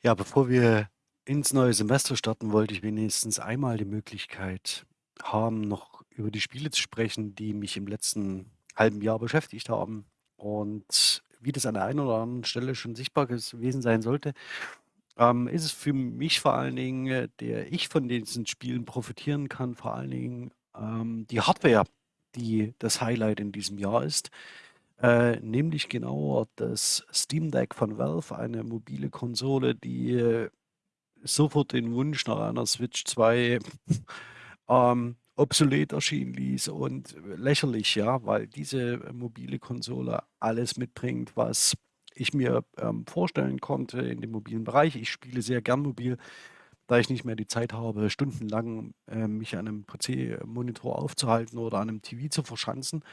Ja, bevor wir ins neue Semester starten, wollte ich wenigstens einmal die Möglichkeit haben, noch über die Spiele zu sprechen, die mich im letzten halben Jahr beschäftigt haben. Und wie das an der einen oder anderen Stelle schon sichtbar gewesen sein sollte, ähm, ist es für mich vor allen Dingen, äh, der ich von diesen Spielen profitieren kann, vor allen Dingen ähm, die Hardware, die das Highlight in diesem Jahr ist. Äh, nämlich genauer das Steam Deck von Valve, eine mobile Konsole, die äh, sofort den Wunsch nach einer Switch 2 ähm, obsolet erscheinen ließ und lächerlich, ja, weil diese mobile Konsole alles mitbringt, was ich mir ähm, vorstellen konnte in dem mobilen Bereich. Ich spiele sehr gern mobil, da ich nicht mehr die Zeit habe, stundenlang äh, mich an einem PC-Monitor aufzuhalten oder an einem TV zu verschanzen.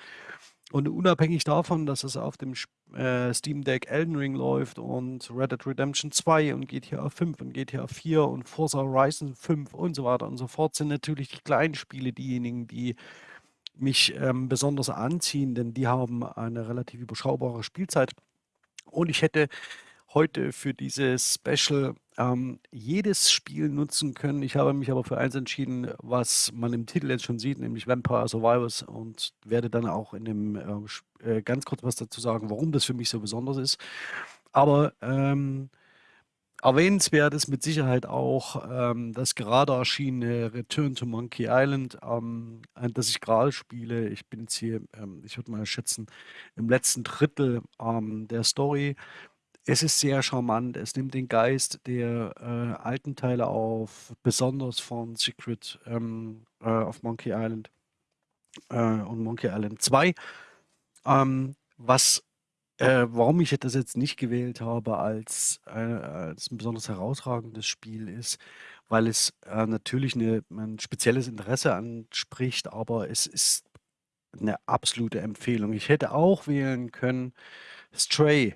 Und unabhängig davon, dass es auf dem äh, Steam Deck Elden Ring läuft und Red Dead Redemption 2 und GTA 5 und GTA 4 und Forza Horizon 5 und so weiter und so fort, sind natürlich die kleinen Spiele diejenigen, die mich ähm, besonders anziehen, denn die haben eine relativ überschaubare Spielzeit. Und ich hätte heute für dieses Special ähm, jedes Spiel nutzen können. Ich habe mich aber für eins entschieden, was man im Titel jetzt schon sieht, nämlich Vampire Survivors und werde dann auch in dem äh, äh, ganz kurz was dazu sagen, warum das für mich so besonders ist. Aber ähm, erwähnenswert ist mit Sicherheit auch ähm, das gerade erschienene Return to Monkey Island, ähm, das ich gerade spiele. Ich bin jetzt hier, ähm, ich würde mal schätzen, im letzten Drittel ähm, der Story. Es ist sehr charmant. Es nimmt den Geist der äh, alten Teile auf, besonders von Secret ähm, äh, of Monkey Island äh, und Monkey Island 2. Ähm, was, äh, warum ich das jetzt nicht gewählt habe als, äh, als ein besonders herausragendes Spiel ist, weil es äh, natürlich eine, ein spezielles Interesse anspricht, aber es ist eine absolute Empfehlung. Ich hätte auch wählen können Stray.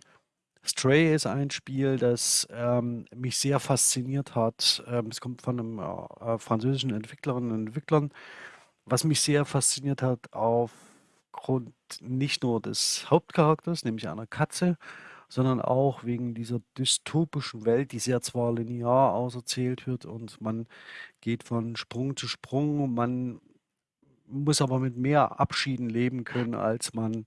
Stray ist ein Spiel, das ähm, mich sehr fasziniert hat. Ähm, es kommt von einem äh, französischen Entwicklerinnen und Entwicklern, was mich sehr fasziniert hat aufgrund nicht nur des Hauptcharakters, nämlich einer Katze, sondern auch wegen dieser dystopischen Welt, die sehr zwar linear auserzählt wird und man geht von Sprung zu Sprung, man muss aber mit mehr Abschieden leben können, als man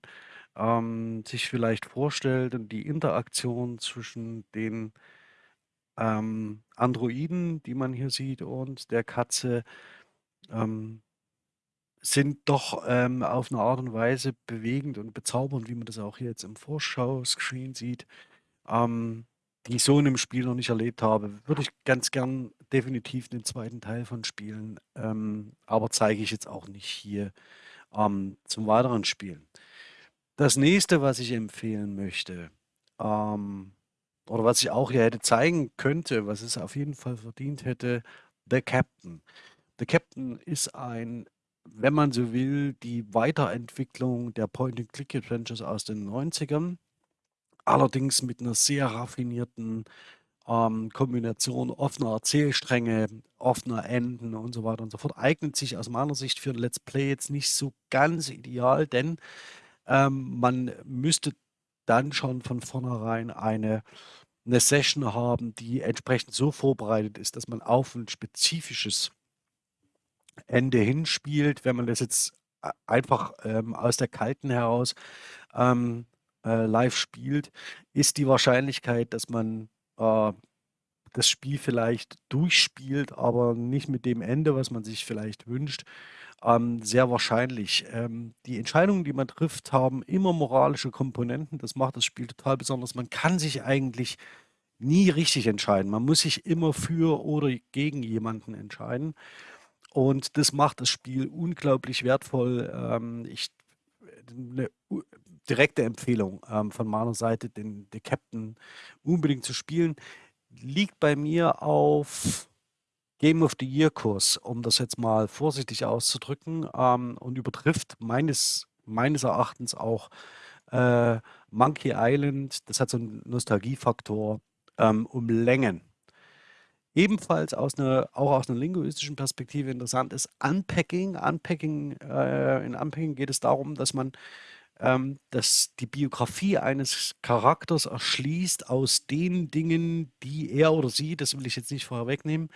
ähm, sich vielleicht vorstellt und die Interaktion zwischen den ähm, Androiden, die man hier sieht, und der Katze ähm, sind doch ähm, auf eine Art und Weise bewegend und bezaubernd, wie man das auch hier jetzt im Vorschau-Screen sieht, ähm, die ich so in einem Spiel noch nicht erlebt habe. Würde ich ganz gern definitiv den zweiten Teil von spielen, ähm, aber zeige ich jetzt auch nicht hier ähm, zum weiteren Spielen. Das nächste, was ich empfehlen möchte, ähm, oder was ich auch hier hätte zeigen könnte, was es auf jeden Fall verdient hätte, The Captain. The Captain ist ein, wenn man so will, die Weiterentwicklung der Point-and-Click-Adventures aus den 90ern. Allerdings mit einer sehr raffinierten ähm, Kombination offener Erzählstränge, offener Enden und so weiter und so fort. Eignet sich aus meiner Sicht für ein Let's Play jetzt nicht so ganz ideal, denn ähm, man müsste dann schon von vornherein eine 'ne Session haben, die entsprechend so vorbereitet ist, dass man auf ein spezifisches Ende hinspielt. Wenn man das jetzt einfach, ähm, aus der Kalten heraus, ähm, äh, live spielt, ist die Wahrscheinlichkeit, dass man, äh, das Spiel vielleicht durchspielt, aber nicht mit dem Ende, was man sich vielleicht wünscht, ähm, sehr wahrscheinlich. Ähm, die Entscheidungen, die man trifft, haben immer moralische Komponenten. Das macht das Spiel total besonders. Man kann sich eigentlich nie richtig entscheiden. Man muss sich immer für oder gegen jemanden entscheiden. Und das macht das Spiel unglaublich wertvoll. Ähm, ich, eine direkte Empfehlung ähm, von meiner Seite, den, den Captain unbedingt zu spielen, liegt bei mir auf Game of the Year Kurs, um das jetzt mal vorsichtig auszudrücken, ähm, und übertrifft meines, meines Erachtens auch äh, Monkey Island. Das hat so einen Nostalgiefaktor ähm, um Längen. Ebenfalls aus einer, auch aus einer linguistischen Perspektive interessant ist Unpacking. Unpacking, äh, in Unpacking geht es darum, dass man ähm, das die Biografie eines Charakters erschließt aus den Dingen, die er oder sie, das will ich jetzt nicht vorwegnehmen,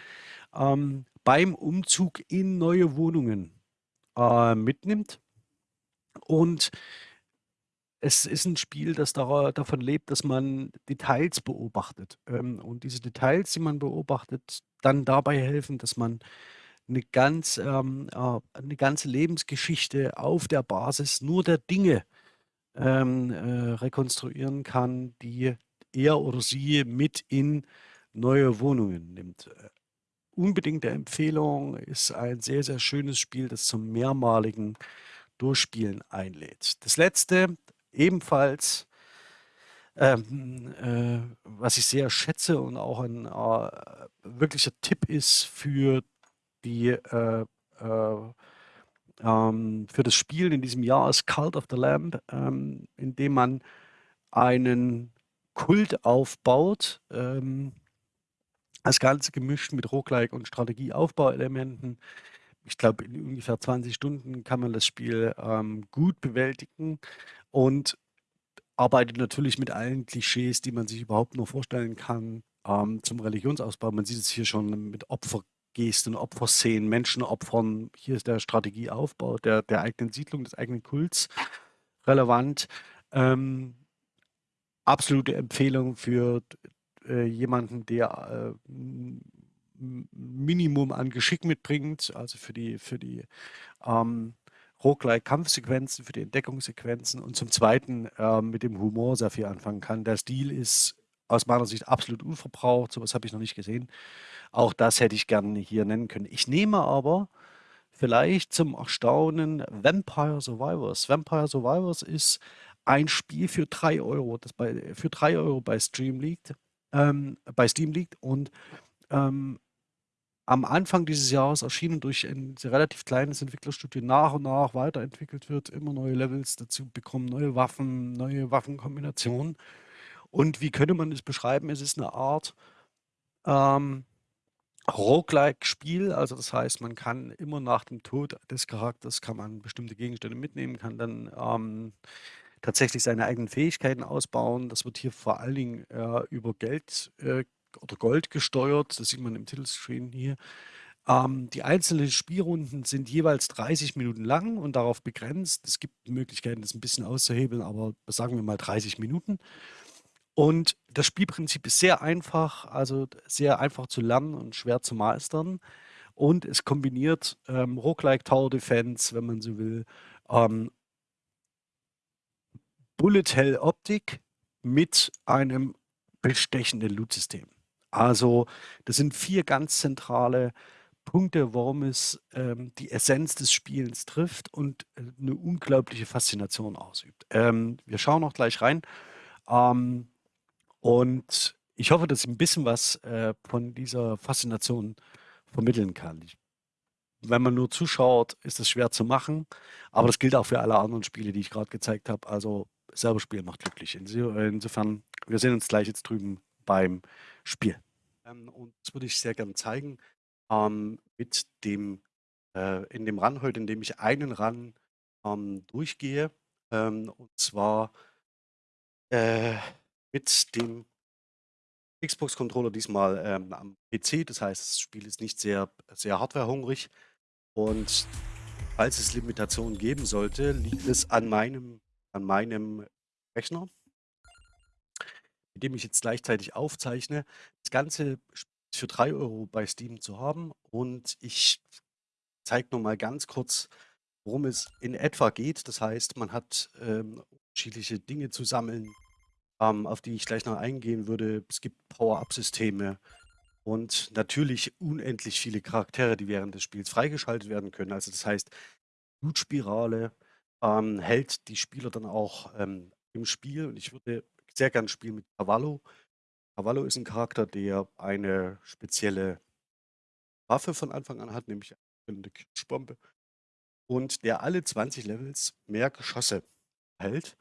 ähm, beim Umzug in neue Wohnungen, äh, mitnimmt. Und es ist 'n Spiel, das davon lebt, dass man Details beobachtet. Ähm, und diese Details, die man beobachtet, dann dabei helfen, dass man 'ne ganz ähm, äh 'ne ganze Lebensgeschichte auf der Basis nur der Dinge, ähm, äh, rekonstruieren kann, die er oder sie mit in neue Wohnungen nimmt. Unbedingte Empfehlung, ist ein sehr, sehr schönes Spiel, das zum mehrmaligen Durchspielen einlädt. Das Letzte, ebenfalls ähm, äh, was ich sehr schätze und auch ein, äh, wirklicher Tipp ist für die, äh, äh, ähm für das Spiel in diesem Jahr ist Cult of the Lamb, ähm, in dem man einen Kult aufbaut, ähm das Ganze gemischt mit Roguelike und Strategieaufbauelementen. Ich glaube, in ungefähr 20 Stunden kann man das Spiel, ähm, gut bewältigen und arbeitet natürlich mit allen Klischees, die man sich überhaupt nur vorstellen kann, ähm, zum Religionsausbau. Man sieht es hier schon mit Opfergesten, Opferszenen, Menschen opfern. Hier ist der Strategieaufbau der der eigenen Siedlung, des eigenen Kults relevant. Ähm, absolute Empfehlung für äh, jemanden, der, äh, Minimum an Geschick mitbringt, also für die für die, ähm, Roguelike-Kampfsequenzen, für die Entdeckungssequenzen und zum Zweiten, ähm, mit dem Humor sehr viel anfangen kann. Der Stil ist aus meiner Sicht absolut unverbraucht, so was habe ich noch nicht gesehen. Auch das hätte ich gerne hier nennen können. Ich nehme aber vielleicht zum Erstaunen Vampire Survivors. Vampire Survivors ist ein Spiel für 3 €, das bei für 3 € bei Stream liegt ähm, bei Steam liegt und, ähm, am Anfang dieses Jahres erschienen durch ein relativ kleines Entwicklerstudio nach und nach weiterentwickelt wird, immer neue Levels dazu bekommen, neue Waffen, neue Waffenkombinationen. Und wie könnte man das beschreiben? Es ist 'ne Art, ähm, Roguelike-Spiel. Also, das heißt, man kann immer nach dem Tod des Charakters kann man bestimmte Gegenstände mitnehmen, kann dann, ähm, tatsächlich seine eigenen Fähigkeiten ausbauen. Das wird hier vor allen Dingen, äh, über Geld, äh, oder Gold gesteuert. Das sieht man im Titelscreen hier. Ähm, die einzelnen Spielrunden sind jeweils 30 Minuten lang und darauf begrenzt. Es gibt Möglichkeiten, das 'n bisschen auszuhebeln, aber sagen wir mal 30 Minuten. Und das Spielprinzip ist sehr einfach, also sehr einfach zu lernen und schwer zu meistern. Und es kombiniert, ähm, Roguelike Tower Defense, wenn man so will, ähm Bullet Hell Optik mit einem bestechenden Lootsystem. Also, das sind 4 ganz zentrale Punkte, warum es, ähm, die Essenz des Spielens trifft und, äh, 'ne unglaubliche Faszination ausübt. Ähm, wir schauen auch gleich rein. Ähm, und ich hoffe, dass ich 'n bisschen was, äh, von dieser Faszination vermitteln kann. Ich wenn man nur zuschaut, ist es schwer zu machen, aber das gilt auch für alle anderen Spiele, die ich grad gezeigt habe. Also, selber spielen macht glücklich. Inso insofern, wir sehen uns gleich jetzt drüben beim Spiel. Ähm, und das würde ich sehr gern zeigen, ähm, mit dem äh, in dem Run heute, in dem ich einen Run, ähm, durchgehe, und zwar äh, mit dem Xbox-Controller diesmal, ähm, am PC. Das heißt, das Spiel ist nicht sehr sehr hardwarehungrig. Und falls es Limitationen geben sollte, liegt es an meinem an meinem Rechner mit dem ich jetzt gleichzeitig aufzeichne. Das Ganze ist für 3 € bei Steam zu haben und ich zeige noch mal ganz kurz, worum es in etwa geht. Das heißt, man hat, ähm, unterschiedliche Dinge zu sammeln, ähm, auf die ich gleich noch eingehen würde. Es gibt Power-up-Systeme und natürlich unendlich viele Charaktere, die während des Spiels freigeschaltet werden können. Also, das heißt, Loot-Spirale, ähm, hält die Spieler dann auch, ähm, im Spiel und ich würde sehr gern spielen mit Cavallo. Cavallo ist 'n Charakter, der eine spezielle Waffe von Anfang an hat, nämlich eine Kirschbombe und der alle 20 Levels mehr Geschosse hält.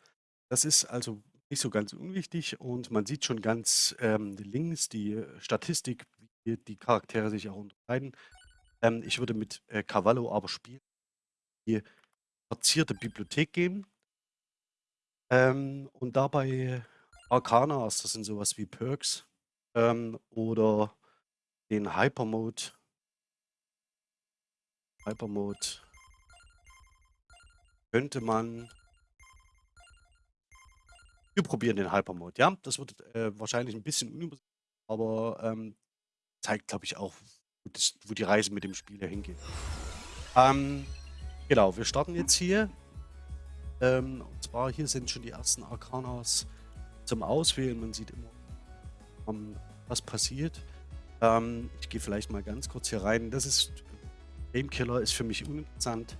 Das ist also nicht so ganz unwichtig und man sieht schon ganz, ähm, links die Statistik, wie die Charaktere sich auch unterscheiden. Ähm, ich würde mit, äh, Cavallo aber spielen die verzierte Bibliothek gehen Ähm, und dabei Arcanas, das sind sowas wie Perks, ähm, oder den Hyper-Mode Hyper-Mode könnte man wir probieren den Hyper-Mode, ja? Das wird, äh, wahrscheinlich 'n bisschen unübersichtlich, aber, ähm, zeigt, glaube ich, auch, wo das wo die Reise mit dem Spiel hingeht. Ähm, genau, wir starten jetzt hier. Ähm, und zwar hier sind schon die ersten Arcanas zum Auswählen. Man sieht immer, ähm, was passiert. Ähm, ich gehe vielleicht mal ganz kurz hier rein. Das ist Gamekiller ist für mich uninteressant.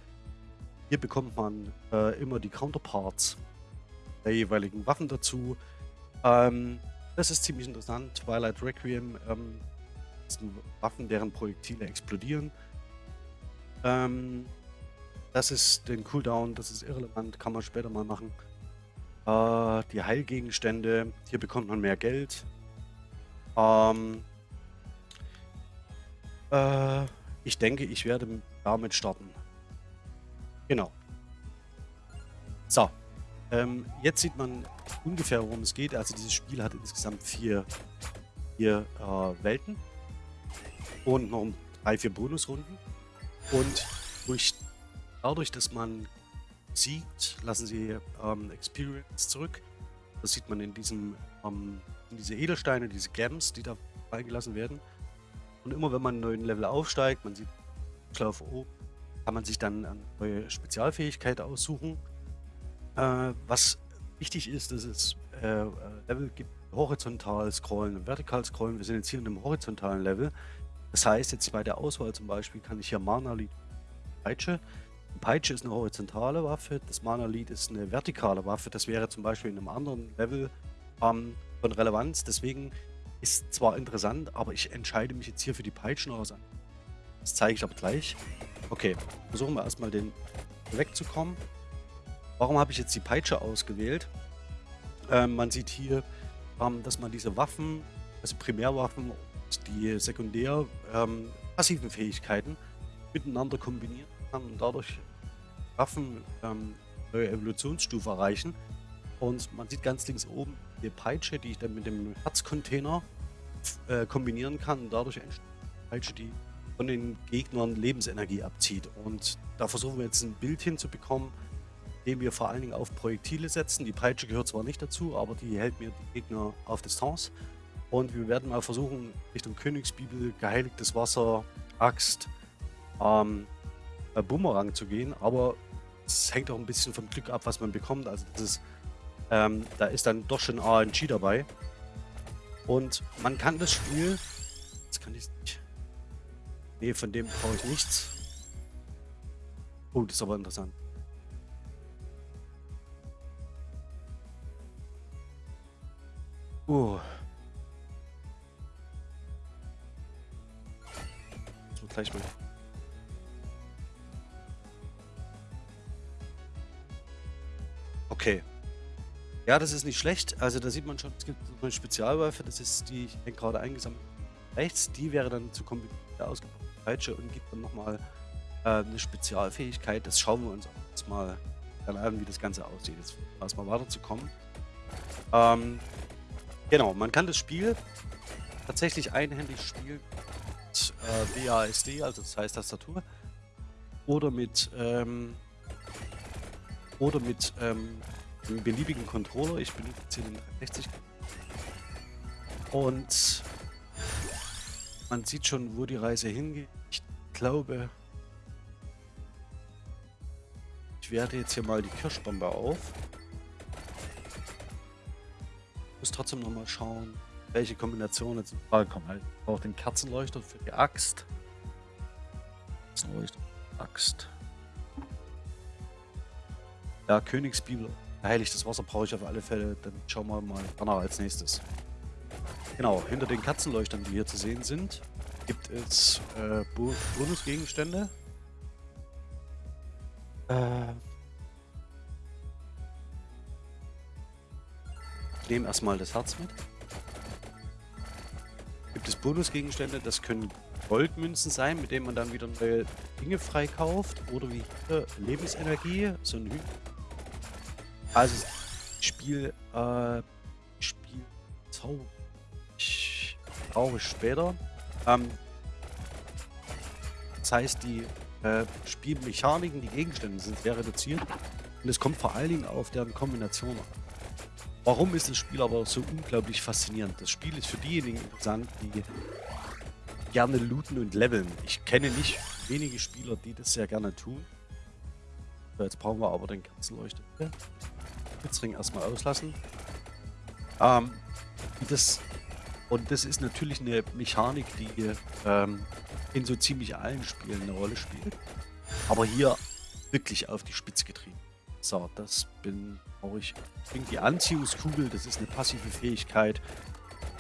Hier bekommt man, äh, immer die Counterparts der jeweiligen Waffen dazu. Ähm, das ist ziemlich interessant. Twilight Requiem, ähm, sind Waffen, deren Projektile explodieren. Ähm, das ist den Cooldown, das ist irrelevant, kann man später mal machen. Äh, die Heilgegenstände, hier bekommt man mehr Geld. Ähm, äh, ich denke, ich werde damit starten. Genau. So, ähm, jetzt sieht man ungefähr, worum es geht. Also dieses Spiel hat insgesamt vier, vier äh, Welten und noch drei, vier Bonusrunden. Und durch, dadurch, dass man siegt, lassen sie ähm, Experience zurück. Das sieht man in diesem ähm, in diese Edelsteine, diese Gems, die da freigelassen werden. Und immer wenn man einen neuen Level aufsteigt, man sieht auf oben, kann man sich dann eine neue Spezialfähigkeit aussuchen. Äh, was wichtig ist, dass es äh, äh, Level gibt, horizontal scrollen und vertikal scrollen. Wir sind jetzt hier in einem horizontalen Level. Das heißt, jetzt bei der Auswahl zum Beispiel kann ich hier Mana Lead Peitsche. Peitsche ist eine horizontale Waffe, das Mana Lead ist eine vertikale Waffe. Das wäre zum Beispiel in einem anderen Level ähm, von Relevanz. Deswegen ist zwar interessant, aber ich entscheide mich jetzt hier für die Peitschen aus. Das zeige ich aber gleich. Okay, versuchen wir erstmal den wegzukommen. Warum habe ich jetzt die Peitsche ausgewählt? Ähm, man sieht hier, ähm, dass man diese Waffen, also Primärwaffen und die sekundär ähm, passiven Fähigkeiten miteinander kombinieren kann und dadurch Waffen ähm, neue Evolutionsstufe erreichen. Und man sieht ganz links oben die Peitsche, die ich dann mit dem Herzcontainer äh, kombinieren kann und dadurch entsteht eine Peitsche, die von den Gegnern Lebensenergie abzieht. Und da versuchen wir jetzt ein Bild hinzubekommen, indem wir vor allen Dingen auf Projektile setzen. Die Peitsche gehört zwar nicht dazu, aber die hält mir die Gegner auf Distanz. Und wir werden mal versuchen, Richtung Königsbibel, geheiligtes Wasser, Axt, ähm, Bumerang zu gehen. Aber es hängt auch ein bisschen vom Glück ab, was man bekommt. Also das ist, ähm, da ist dann doch schon RNG dabei. Und man kann das Spiel... Jetzt kann ich nicht... Nee, von dem brauche ich nichts. Oh, das ist aber interessant. Uh. So, gleich mal. Okay. Ja, das ist nicht schlecht. Also da sieht man schon, es gibt eine Spezialwaffe, das ist die, ich denke gerade eingesammelt rechts, die wäre dann zu kombinieren der ausgebauten Peitsche und gibt dann nochmal äh, eine Spezialfähigkeit. Das schauen wir uns auch jetzt mal dann an, wie das Ganze aussieht. Jetzt erstmal weiterzukommen. Ähm, Genau, man kann das Spiel tatsächlich einhändig spielen mit äh, WASD, also das heißt Tastatur, oder mit ähm, oder mit ähm, einem beliebigen Controller. Ich benutze jetzt hier den 360 und man sieht schon, wo die Reise hingeht. Ich glaube, ich werde jetzt hier mal die Kirschbombe auf muss trotzdem noch mal schauen, welche Kombinationen jetzt in Frage kommen. Halt, ich brauche den Kerzenleuchter für die Axt. Kerzenleuchter, Axt. Ja, Königsbibel, heiligtes Wasser brauche ich auf alle Fälle. Dann schauen wir mal danach als nächstes. Genau, hinter den Katzenleuchtern, die hier zu sehen sind, gibt es äh, Bonusgegenstände. Äh, nehme erstmal das Herz mit. Gibt es Bonusgegenstände, das können Goldmünzen sein, mit denen man dann wieder neue Dinge freikauft. Oder wie hier Lebensenergie, so ein Hü Also Spiel, äh, Spiel Zauber. Ich brauche später. Ähm, das heißt, die äh, Spielmechaniken, die Gegenstände sind sehr reduziert. Und es kommt vor allen Dingen auf deren Kombination an. Warum ist das Spiel aber so unglaublich faszinierend? Das Spiel ist für diejenigen interessant, die gerne looten und leveln. Ich kenne nicht wenige Spieler, die das sehr gerne tun. So, jetzt brauchen wir aber den Kerzenleuchter. Blitzring erstmal auslassen. Ähm, das, und das ist natürlich eine Mechanik, die ähm, in so ziemlich allen Spielen eine Rolle spielt. Aber hier wirklich auf die Spitze getrieben. So, das bin auch ich. Die Anziehungskugel, das ist eine passive Fähigkeit,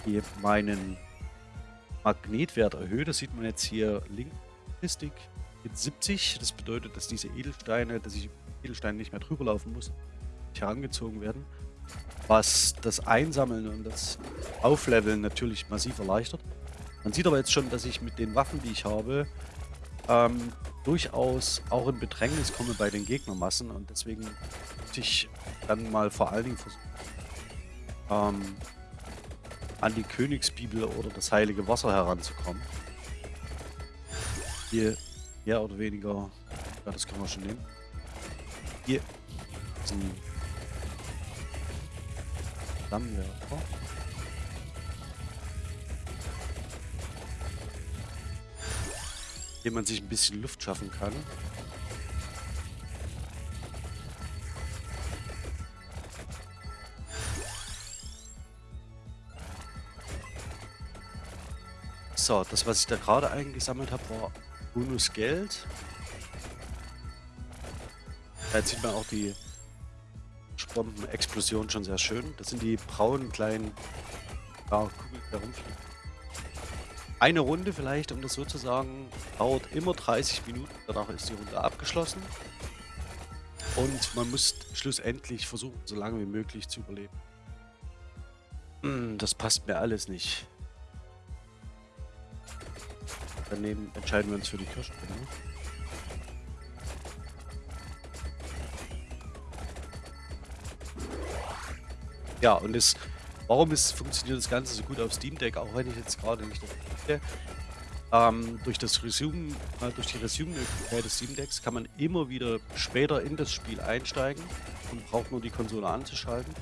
die meinen Magnetwert erhöht. Das sieht man jetzt hier links. Mit 70. Das bedeutet, dass diese Edelsteine, dass ich Edelsteine nicht mehr drüber laufen muss, herangezogen werden. Was das Einsammeln und das Aufleveln natürlich massiv erleichtert. Man sieht aber jetzt schon, dass ich mit den Waffen, die ich habe, ähm, durchaus auch in Bedrängnis komme bei den Gegnermassen und deswegen möchte ich dann mal vor allen Dingen versuchen, ähm, an die Königsbibel oder das heilige Wasser heranzukommen. Hier mehr oder weniger, ja das können wir schon nehmen. Hier ist ein Flammenwerfer. Dem man sich ein bisschen Luft schaffen kann. So, das, was ich da gerade eingesammelt habe, war Bonus Geld. Da sieht man auch die Bombenexplosion schon sehr schön. Das sind die braunen kleinen ja, Kugeln, die da rumfliegen. Eine Runde vielleicht, um das so zu sagen, dauert immer 30 Minuten. Danach ist die Runde abgeschlossen. Und man muss schlussendlich versuchen, so lange wie möglich zu überleben. Hm, das passt mir alles nicht. Daneben entscheiden wir uns für die Kirschspinne. Ja, und das, warum ist, funktioniert das Ganze so gut auf Steam Deck, auch wenn ich jetzt gerade nicht das ähm, durch das Resume, äh, durch die Resume-Möglichkeit des Steam Decks kann man immer wieder später in das Spiel einsteigen und braucht nur die Konsole anzuschalten.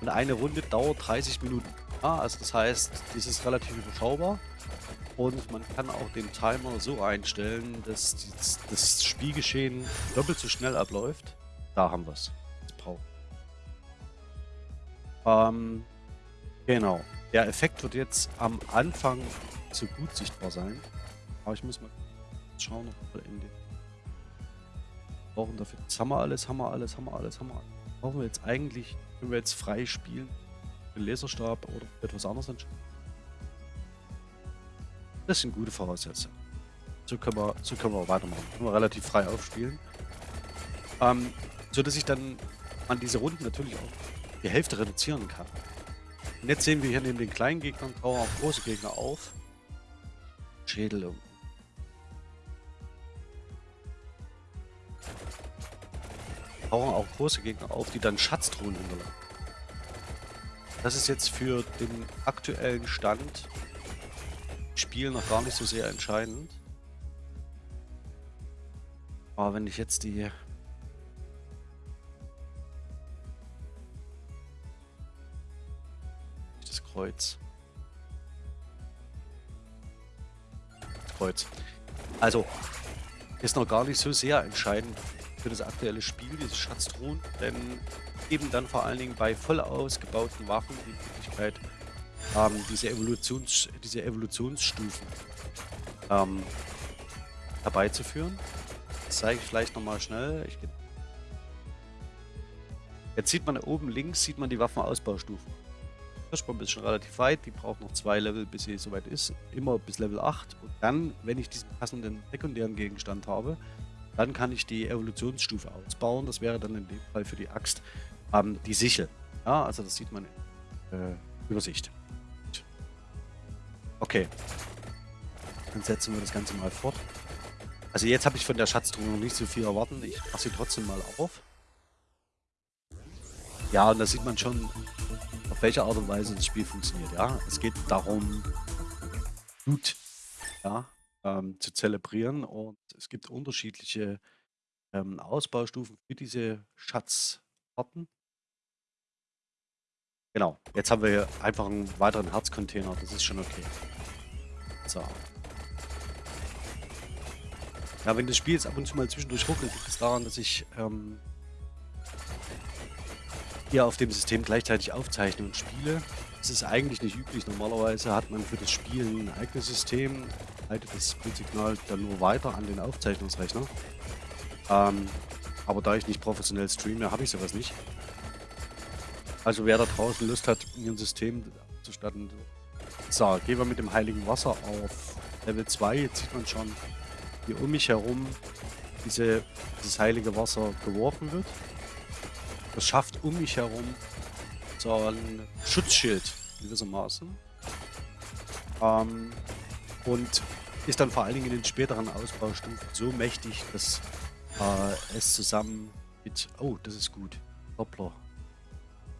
Und eine Runde dauert 30 Minuten. Ja, also das heißt, dies ist relativ überschaubar. Und man kann auch den Timer so einstellen, dass das Spielgeschehen doppelt so schnell abläuft. Da haben wir es. Ähm, genau. Der Effekt wird jetzt am Anfang so gut sichtbar sein. Aber ich muss mal schauen, ob wir in den brauchen dafür. Jetzt haben wir alles, haben wir alles, haben wir alles, haben wir alles. Brauchen wir jetzt eigentlich, wenn wir jetzt frei spielen, den Laserstab oder etwas anderes entscheiden? Das sind gute Voraussetzungen. So können wir, so können wir weitermachen. Können wir relativ frei aufspielen. Ähm, so dass ich dann an diese Runden natürlich auch die Hälfte reduzieren kann. Und jetzt sehen wir hier neben den kleinen Gegnern tauchen auch große Gegner auf. Schädel um. Tauchen auch große Gegner auf, die dann Schatztruhen hinterlassen. Das ist jetzt für den aktuellen Stand Spiel noch gar nicht so sehr entscheidend. Aber wenn ich jetzt die... Kreuz. Kreuz. Also, ist noch gar nicht so sehr entscheidend für das aktuelle Spiel, diese Schatztruhen, denn eben dann vor allen Dingen bei voll ausgebauten Waffen die Möglichkeit, ähm, diese, Evolutions, diese Evolutionsstufen ähm, herbeizuführen. Das zeige ich vielleicht nochmal schnell. Jetzt sieht man oben links sieht man die Waffenausbaustufen. Kirschbombe ist schon relativ weit, die braucht noch zwei Level, bis sie soweit ist. Immer bis Level 8. Und dann, wenn ich diesen passenden sekundären Gegenstand habe, dann kann ich die Evolutionsstufe ausbauen. Das wäre dann in dem Fall für die Axt ähm, die Sichel. Ja, also das sieht man in äh, Übersicht. Okay. Dann setzen wir das Ganze mal fort. Also jetzt habe ich von der Schatztruhe noch nicht so viel erwarten. Ich mache sie trotzdem mal auf. Ja, und da sieht man schon, welche Art und Weise das Spiel funktioniert. Ja, es geht darum, Blut ja, ähm, zu zelebrieren und es gibt unterschiedliche ähm, Ausbaustufen für diese Schatzarten. Genau, jetzt haben wir hier einfach einen weiteren Herzcontainer, das ist schon okay. So. Ja, wenn das Spiel jetzt ab und zu mal zwischendurch ruckelt, liegt es daran, dass ich ähm, hier auf dem System gleichzeitig aufzeichne und spiele. Das ist eigentlich nicht üblich. Normalerweise hat man für das Spiel ein eigenes System, leitet das Bildsignal dann nur weiter an den Aufzeichnungsrechner. Ähm, aber da ich nicht professionell streame, habe ich sowas nicht. Also wer da draußen Lust hat, ein System zu starten. So, gehen wir mit dem heiligen Wasser auf Level 2. Jetzt sieht man schon, wie um mich herum diese, dieses heilige Wasser geworfen wird. Das schafft um mich herum so ein Schutzschild gewissermaßen. Ähm, und ist dann vor allen Dingen in den späteren Ausbaustufen so mächtig, dass äh, es zusammen mit... Oh, das ist gut. Doppler.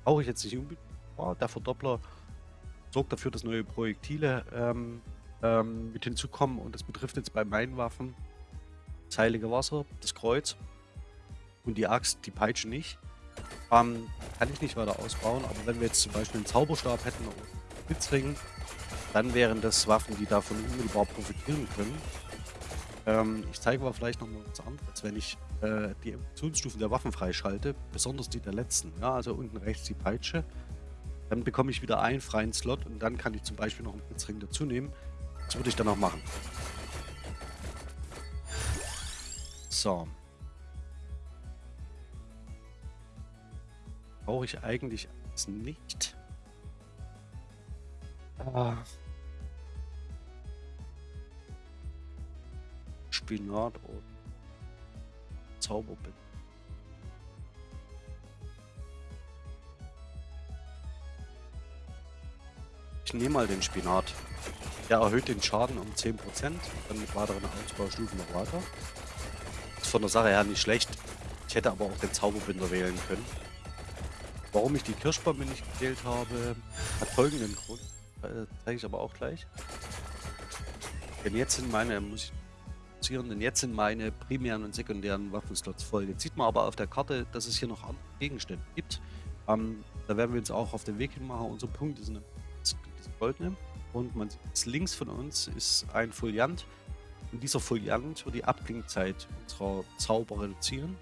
Brauche ich jetzt nicht unbedingt. Oh, der Verdoppler sorgt dafür, dass neue Projektile ähm, ähm, mit hinzukommen. Und das betrifft jetzt bei meinen Waffen das Heilige Wasser, das Kreuz und die Axt, die Peitsche nicht. Ähm, kann ich nicht weiter ausbauen, aber wenn wir jetzt zum Beispiel einen Zauberstab hätten oder einen Blitzring, dann wären das Waffen, die davon unmittelbar profitieren können. Ähm, ich zeige aber vielleicht noch mal was anderes, wenn ich äh, die Evolutionsstufen der Waffen freischalte, besonders die der letzten. Ja, also unten rechts die Peitsche. Dann bekomme ich wieder einen freien Slot und dann kann ich zum Beispiel noch einen Blitzring dazu nehmen. Das würde ich dann auch machen. So. Brauche ich eigentlich alles nicht. Ah. Spinat und Zauberbild. Ich nehme mal den Spinat. Der erhöht den Schaden um 10%, dann mit weiteren Ausbaustufen noch weiter. Ist von der Sache her nicht schlecht. Ich hätte aber auch den Zauberbinder wählen können. Warum ich die Kirschbombe nicht gewählt habe, hat folgenden Grund. Äh, zeige ich aber auch gleich. Denn jetzt sind meine, muss ich denn jetzt sind meine primären und sekundären Waffenslots voll. Jetzt sieht man aber auf der Karte, dass es hier noch andere Gegenstände gibt. Ähm, da werden wir uns auch auf den Weg hin machen. Unser Punkt ist eine goldene. Und man sieht, links von uns ist ein Foliant. Und dieser Foliant wird die Abklingzeit unserer Zauber reduzieren.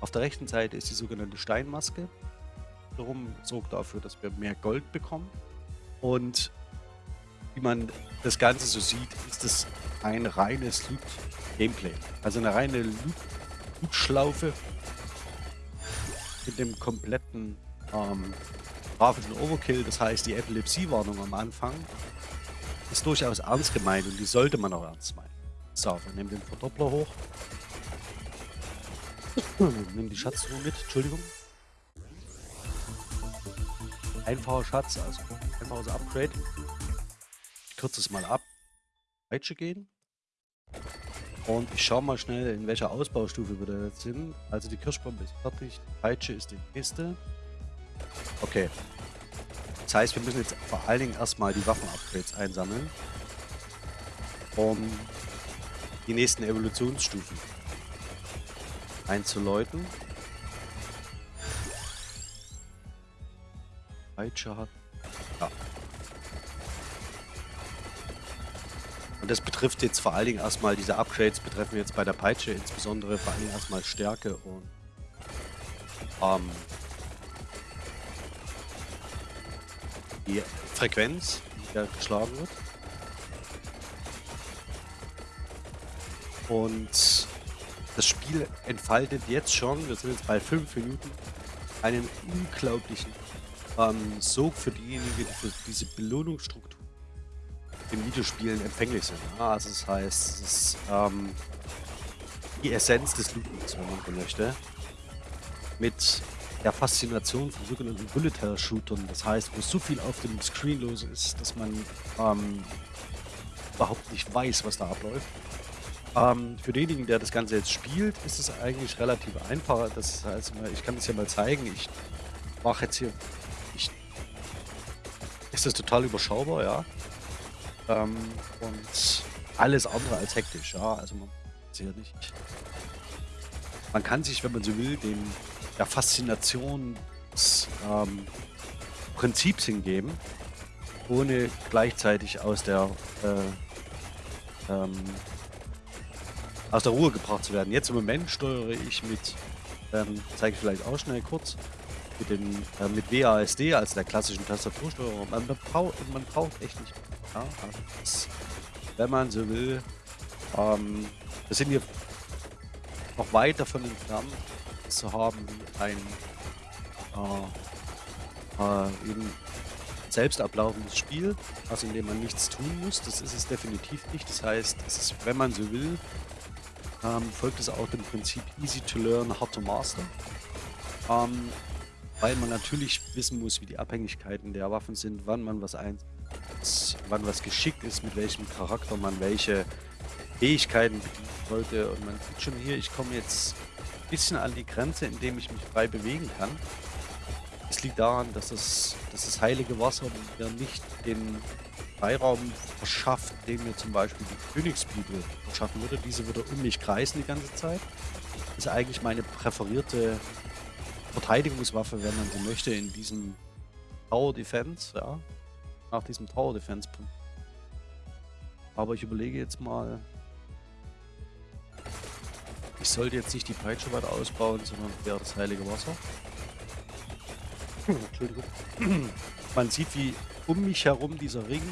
Auf der rechten Seite ist die sogenannte Steinmaske. Darum sorgt dafür, dass wir mehr Gold bekommen. Und wie man das Ganze so sieht, ist es ein reines Loot-Gameplay. Also eine reine Loot-Schlaufe mit dem kompletten ähm, grafischen Overkill. Das heißt, die Epilepsie-Warnung am Anfang ist durchaus ernst gemeint und die sollte man auch ernst meinen. So, wir nehmen den Verdoppler hoch. nehmen die Schatztruhe mit, Entschuldigung. Einfacher Schatz, also einfaches Upgrade. Ich kürze es mal ab. Peitsche gehen. Und ich schaue mal schnell, in welcher Ausbaustufe wir da jetzt sind. Also die Kirschbombe ist fertig, die Peitsche ist die nächste. Okay. Das heißt, wir müssen jetzt vor allen Dingen erstmal die Waffen-Upgrades einsammeln. Um die nächsten Evolutionsstufen einzuläuten. Peitsche hat... Ja. Und das betrifft jetzt vor allen Dingen erstmal, diese Upgrades betreffen jetzt bei der Peitsche insbesondere vor allen Dingen erstmal Stärke und ähm, die Frequenz, die da geschlagen wird. Und das Spiel entfaltet jetzt schon, wir sind jetzt bei 5 Minuten, einen unglaublichen ähm, Sog für diejenigen, die für diese Belohnungsstruktur in Videospielen empfänglich sind. Ja, also das heißt, es ist ähm, die Essenz des Lootings, wenn man so möchte. Mit der Faszination von sogenannten Bullet-Hell-Shootern. Das heißt, wo so viel auf dem Screen los ist, dass man ähm, überhaupt nicht weiß, was da abläuft. Ähm, für denjenigen, der das Ganze jetzt spielt, ist es eigentlich relativ einfach. Das heißt, ich kann es ja mal zeigen. Ich mache jetzt hier ist das total überschaubar, ja. Ähm, und alles andere als hektisch, ja. Also man hier nicht. Man kann sich, wenn man so will, dem der Faszination des ähm, Prinzips hingeben, ohne gleichzeitig aus der äh, ähm, aus der Ruhe gebracht zu werden. Jetzt im Moment steuere ich mit, ähm, zeige ich vielleicht auch schnell kurz, mit, den, äh, mit WASD, als der klassischen Tastatursteuerung. Man, braucht, man braucht echt nicht. Ja? Also das, wenn man so will, ähm, wir sind hier noch weit davon entfernt, zu haben wie ein äh, äh, eben selbst ablaufendes Spiel, also in dem man nichts tun muss. Das ist es definitiv nicht. Das heißt, es ist, wenn man so will, ähm, folgt es auch dem Prinzip easy to learn, hard to master. Ähm, weil man natürlich wissen muss, wie die Abhängigkeiten der Waffen sind, wann man was einsetzt, wann was geschickt ist, mit welchem Charakter man welche Fähigkeiten bedienen sollte. Und man sieht schon hier, ich komme jetzt ein bisschen an die Grenze, indem ich mich frei bewegen kann. Es liegt daran, dass das, dass das heilige Wasser mir nicht den Freiraum verschafft, den mir zum Beispiel die Königsbibel verschaffen würde. Diese würde um mich kreisen die ganze Zeit. Das ist eigentlich meine präferierte Verteidigungswaffe, wenn man so möchte, in diesem Tower Defense, ja. Nach diesem Tower Defense Punkt. Aber ich überlege jetzt mal, ich sollte jetzt nicht die Peitsche weiter ausbauen, sondern eher das heilige Wasser. Entschuldigung. Man sieht, wie um mich herum dieser Ring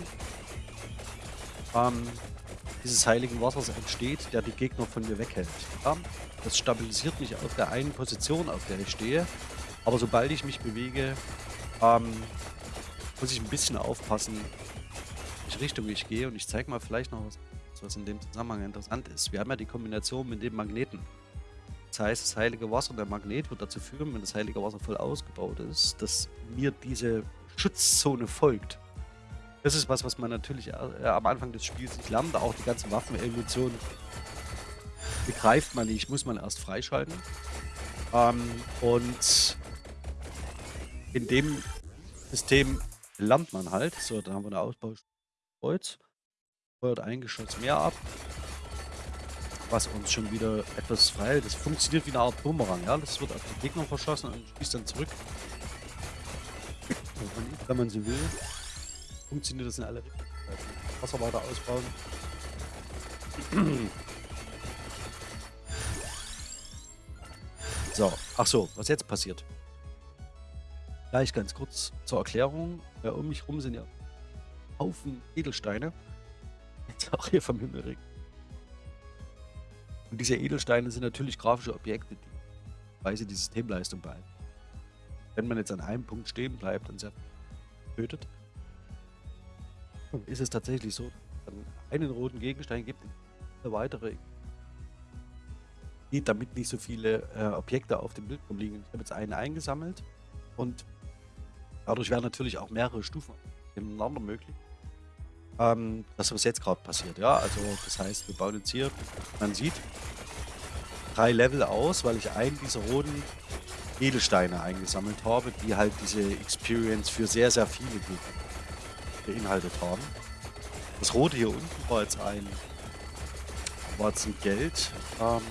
ähm, dieses heiligen Wassers entsteht, der die Gegner von mir weghält. Ja? Das stabilisiert mich auf der einen Position, auf der ich stehe. Aber sobald ich mich bewege, ähm, muss ich ein bisschen aufpassen, welche Richtung ich gehe. Und ich zeige mal vielleicht noch was, was in dem Zusammenhang interessant ist. Wir haben ja die Kombination mit dem Magneten. Das heißt, das heilige Wasser, der Magnet wird dazu führen, wenn das heilige Wasser voll ausgebaut ist, dass mir diese Schutzzone folgt. Das ist was, was man natürlich äh, am Anfang des Spiels nicht lernt. Auch die ganzen Waffenevolutionen begreift man nicht, muss man erst freischalten. Ähm, und in dem System lernt man halt. So, da haben wir eine Ausbaukreuz. Feuert ein Geschoss mehr ab. Was uns schon wieder etwas frei. Das funktioniert wie eine Art Bumerang. Ja? Das wird auf den Gegner verschossen und schießt dann zurück. Und wenn man so will, funktioniert das in alle Richtungen. Wasser weiter ausbauen. So, ach so, was jetzt passiert. Gleich ganz kurz zur Erklärung. Ja, um mich rum sind ja Haufen Edelsteine. Jetzt auch hier vom Himmel regnet. Und diese Edelsteine sind natürlich grafische Objekte, die weise die Systemleistung behalten. Wenn man jetzt an einem Punkt stehen bleibt und sehr tötet, ist es tatsächlich so, dass es einen roten Gegenstein gibt, eine weitere geht, damit nicht so viele äh, Objekte auf dem Bildschirm liegen. Ich habe jetzt einen eingesammelt und dadurch werden natürlich auch mehrere Stufen nebeneinander möglich. Ähm, das, was jetzt gerade passiert, ja, also das heißt, wir bauen jetzt hier, man sieht, drei Level aus, weil ich einen dieser roten Edelsteine eingesammelt habe, die halt diese Experience für sehr, sehr viele beinhaltet haben. Das rote hier unten war jetzt ein, war jetzt ein Geld, ähm,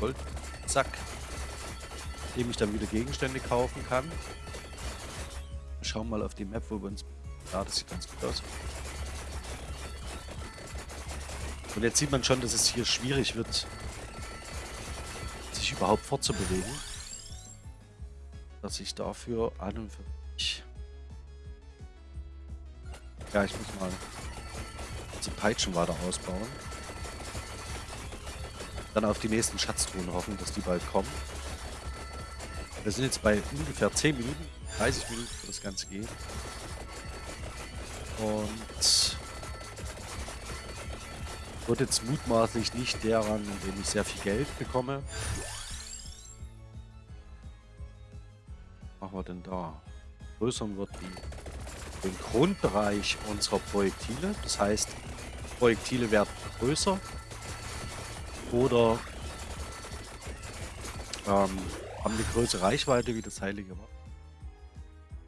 Goldsack, dem ich dann wieder Gegenstände kaufen kann. Wir schauen mal auf die Map, wo wir uns... Ja, das sieht ganz gut aus. Und jetzt sieht man schon, dass es hier schwierig wird, sich überhaupt fortzubewegen. Dass ich dafür an und für mich... Ja, ich muss mal die Peitschen weiter ausbauen. Dann auf die nächsten Schatztruhen hoffen, dass die bald kommen. Wir sind jetzt bei ungefähr 10 Minuten, 30 Minuten, wo das Ganze geht. Und wird jetzt mutmaßlich nicht daran, indem ich sehr viel Geld bekomme. Was machen wir denn da? Größern wird die, den Grundbereich unserer Projektile. Das heißt, Projektile werden größer oder ähm, haben eine größere Reichweite wie das heilige Wort.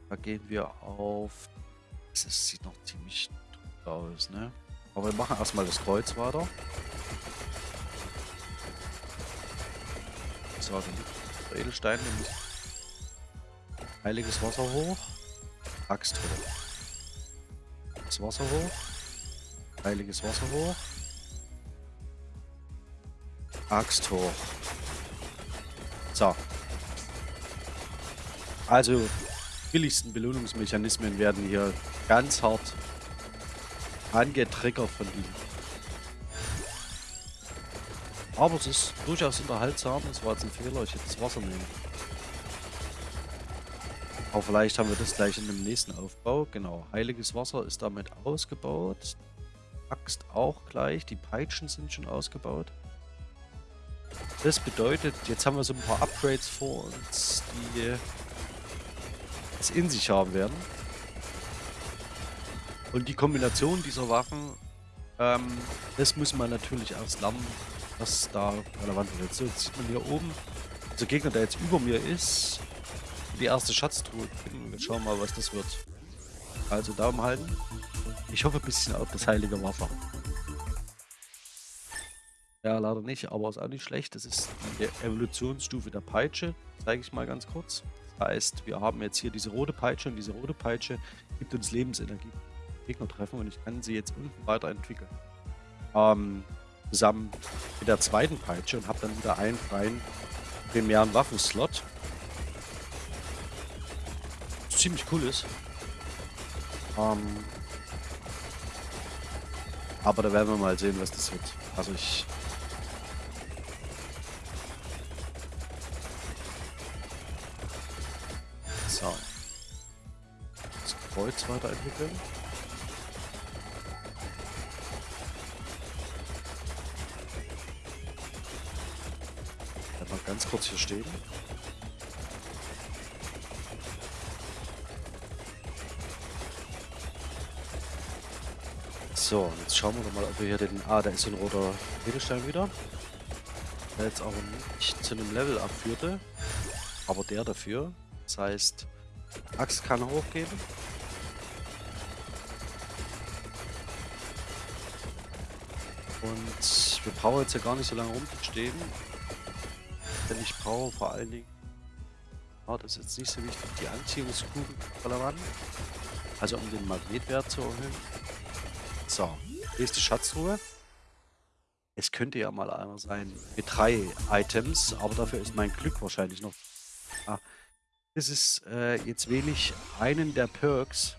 Da gehen wir auf... Das sieht noch ziemlich aus, ne? Aber wir machen erstmal das Kreuz weiter. So, dann Edelstein nämlich Heiliges Wasser hoch. Axt hoch. Das Wasser hoch. Heiliges Wasser hoch. Axt hoch. So. Also, billigsten Belohnungsmechanismen werden hier ganz hart angetriggert von ihm. Aber es ist durchaus unterhaltsam. Es war jetzt ein Fehler. Ich hätte das Wasser nehmen. Aber vielleicht haben wir das gleich in dem nächsten Aufbau. Genau, heiliges Wasser ist damit ausgebaut. Axt auch gleich. Die Peitschen sind schon ausgebaut. Das bedeutet, jetzt haben wir so ein paar Upgrades vor uns, die es in sich haben werden. Und die Kombination dieser Waffen, ähm, das muss man natürlich erst lernen, was da relevant wird. So, jetzt sieht man hier oben, der Gegner, der jetzt über mir ist, die erste Schatztruhe Wir schauen mal, was das wird. Also Daumen halten. Ich hoffe ein bisschen auf das heilige Wasser. Ja, leider nicht, aber ist auch nicht schlecht. Das ist die Evolutionsstufe der Peitsche. Zeige ich mal ganz kurz. Das heißt, wir haben jetzt hier diese rote Peitsche und diese rote Peitsche gibt uns Lebensenergie. Gegner treffen und ich kann sie jetzt unten weiterentwickeln. Ähm, zusammen mit der zweiten Peitsche und habe dann wieder einen freien primären Waffenslot ziemlich cool ist. Ähm, aber da werden wir mal sehen, was das wird. Also ich... Kreuz weiterentwickeln. Mal ganz kurz hier stehen. So, jetzt schauen wir mal, ob wir hier den... Ah, da ist ein roter Edelstein wieder. Der jetzt aber nicht zu einem Level abführte. Aber der dafür. Das heißt, Axt kann hochgeben. Und wir brauchen jetzt ja gar nicht so lange rumzustehen. Denn ich brauche vor allen Dingen... Ah, das ist jetzt nicht so wichtig, die Anziehungskugeln relevant. Also um den Magnetwert zu erhöhen. So, nächste Schatzruhe. Es könnte ja mal einer sein mit drei Items, aber dafür ist mein Glück wahrscheinlich noch... Ah, das ist äh, jetzt ich einen der Perks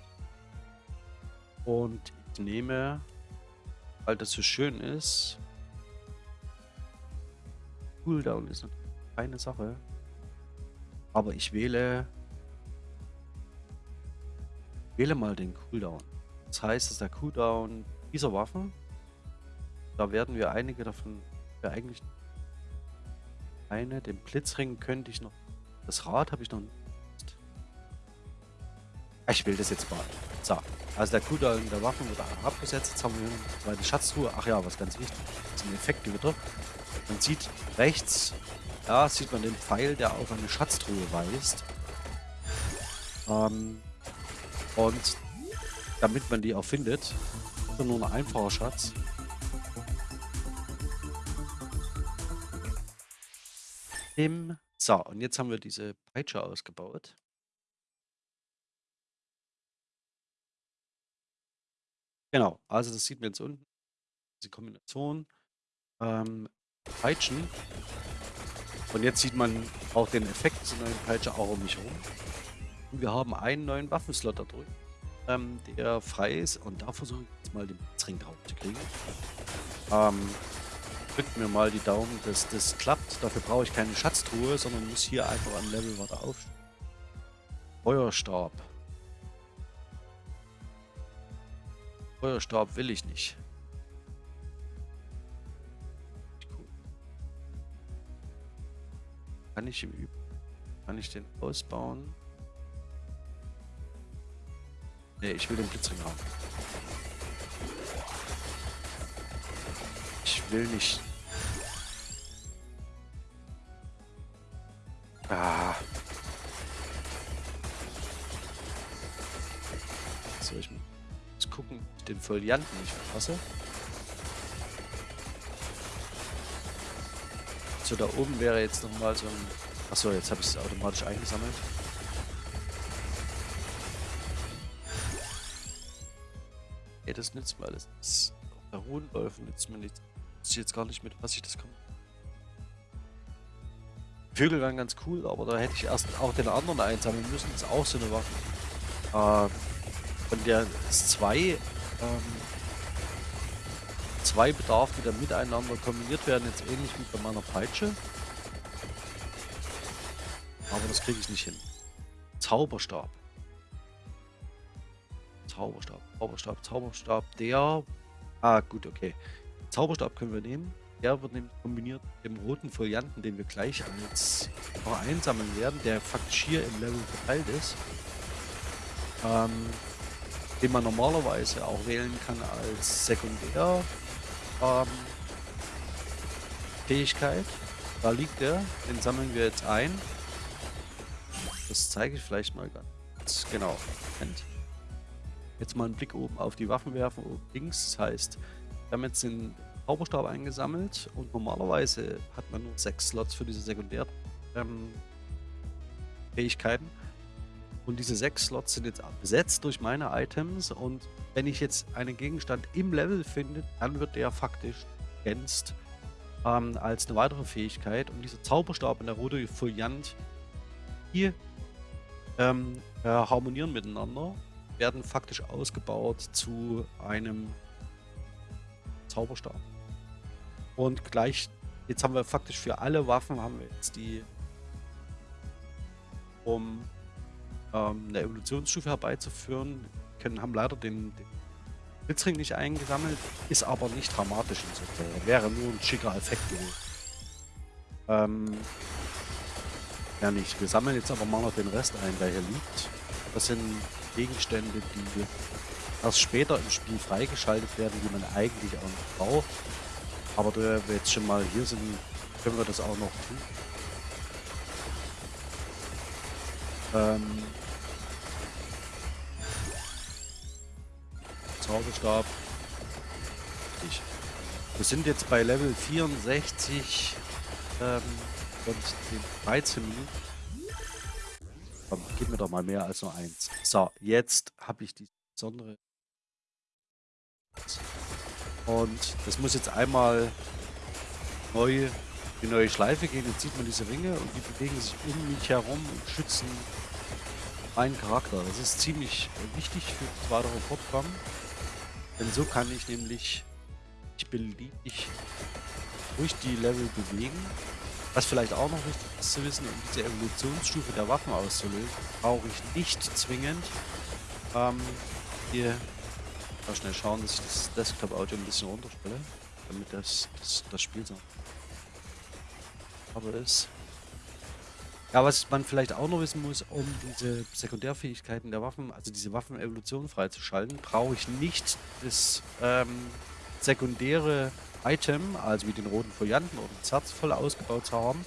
und ich nehme, weil das so schön ist, Cooldown ist eine Sache, aber ich wähle wähle mal den Cooldown. Das heißt, dass der Cooldown dieser Waffen, da werden wir einige davon, ja eigentlich eine, den Blitzring könnte ich noch, das Rad habe ich noch nicht. Ich will das jetzt mal. So, also der Cooldown der Waffen wird abgesetzt. Jetzt haben wir eine zweite Schatztruhe. Ach ja, was ganz wichtig, das sind Effekte wieder. Man sieht rechts, da sieht man den Pfeil, der auf eine Schatztruhe weist. Ähm, und damit man die auch findet. Ist nur ein einfacher Schatz. So, und jetzt haben wir diese Peitsche ausgebaut. Genau, also das sieht man jetzt unten. Diese Kombination. Ähm, Peitschen. Und jetzt sieht man auch den Effekt dieser neuen Peitsche auch um mich herum. Und wir haben einen neuen Waffenslot da drüben ähm, der frei ist. Und da versuche ich jetzt mal den Blitzring drauf zu kriegen. Ähm, drückt mir mal die Daumen, dass das klappt. Dafür brauche ich keine Schatztruhe, sondern muss hier einfach am Level weiter auf. Feuerstab. Feuerstab will ich nicht. Kann ich im Übrigen, kann ich den ausbauen? Ne, ich will den Blitzring haben. Ich will nicht. Folianten nicht verpasse. So, da oben wäre jetzt nochmal so ein... Achso, jetzt habe ich es automatisch eingesammelt. Ey, das nützt mir alles. Das, der Hohenläufen nützt mir nichts. Ich jetzt gar nicht mit, was ich das kann. Vögel waren ganz cool, aber da hätte ich erst auch den anderen einsammeln müssen. Das ist auch so eine Waffe. Äh, von der S2 ähm, zwei Bedarf, die dann miteinander kombiniert werden, jetzt ähnlich wie bei meiner Peitsche. Aber das kriege ich nicht hin. Zauberstab. Zauberstab, Zauberstab, Zauberstab, der... Ah, gut, okay. Zauberstab können wir nehmen. Der wird nämlich kombiniert mit dem roten Folianten, den wir gleich als einsammeln werden, der faktisch hier im Level verteilt ist. Ähm, den man normalerweise auch wählen kann als Sekundär ähm, Fähigkeit. Da liegt er, den sammeln wir jetzt ein. Das zeige ich vielleicht mal ganz genau. Moment. Jetzt mal einen Blick oben auf die Waffen werfen, oben links. Das heißt, wir haben jetzt den Zauberstab eingesammelt und normalerweise hat man nur sechs Slots für diese Sekundärfähigkeiten. Ähm, und diese sechs Slots sind jetzt besetzt durch meine Items und wenn ich jetzt einen Gegenstand im Level finde, dann wird der faktisch ergänzt ähm, als eine weitere Fähigkeit. Und dieser Zauberstab und der rote Foliant, die ähm, äh, harmonieren miteinander werden faktisch ausgebaut zu einem Zauberstab. Und gleich, jetzt haben wir faktisch für alle Waffen haben wir jetzt die, um ähm, eine Evolutionsstufe herbeizuführen, können, haben leider den, den Blitzring nicht eingesammelt, ist aber nicht dramatisch insofern. Wäre nur ein schicker Effekt gewesen. Ähm, ja nicht. Wir sammeln jetzt aber mal noch den Rest ein, der hier liegt. Das sind Gegenstände, die erst später im Spiel freigeschaltet werden, die man eigentlich auch noch braucht. Aber da wir jetzt schon mal hier sind, können wir das auch noch tun. Ähm Zauberstab. Ich. Wir sind jetzt bei Level 64 ähm, und 13 Minuten. Komm, gib mir doch mal mehr als nur eins. So, jetzt habe ich die besondere. Und das muss jetzt einmal neu die neue Schleife gehen. Jetzt sieht man diese Ringe und die bewegen sich um mich herum und schützen meinen Charakter. Das ist ziemlich wichtig für das weitere Fortkommen. Denn so kann ich nämlich ich beliebig durch die Level bewegen was vielleicht auch noch wichtig ist zu wissen, um diese Evolutionsstufe der Waffen auszulösen, brauche ich nicht zwingend ähm, hier mal schnell schauen, dass ich das Desktop-Audio ein bisschen runterstelle, damit das, das, das Spiel so aber ist. Ja, was man vielleicht auch noch wissen muss, um diese Sekundärfähigkeiten der Waffen, also diese Waffenevolution freizuschalten, brauche ich nicht das ähm, sekundäre Item, also wie den roten Folianten oder das Herz voll ausgebaut zu haben,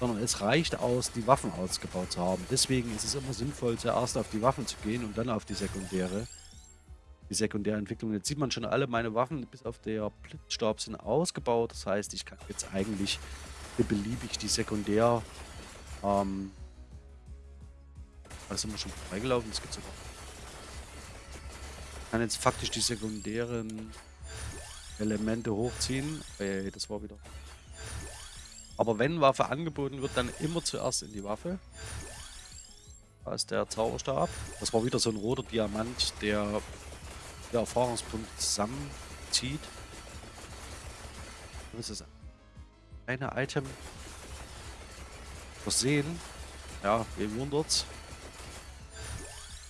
sondern es reicht aus, die Waffen ausgebaut zu haben. Deswegen ist es immer sinnvoll, zuerst auf die Waffen zu gehen und dann auf die sekundäre. Die sekundäre Entwicklung. Jetzt sieht man schon, alle meine Waffen bis auf der Blitzstab sind ausgebaut. Das heißt, ich kann jetzt eigentlich beliebig die sekundär ähm, da sind wir schon freigelaufen, das gibt sogar. Ich kann jetzt faktisch die sekundären Elemente hochziehen. Okay, das war wieder. Aber wenn Waffe angeboten wird, dann immer zuerst in die Waffe. Da ist der Zauberstab. Das war wieder so ein roter Diamant, der die Erfahrungspunkte zusammenzieht. Was ist das? Eine Item versehen. Ja, wem wundert's?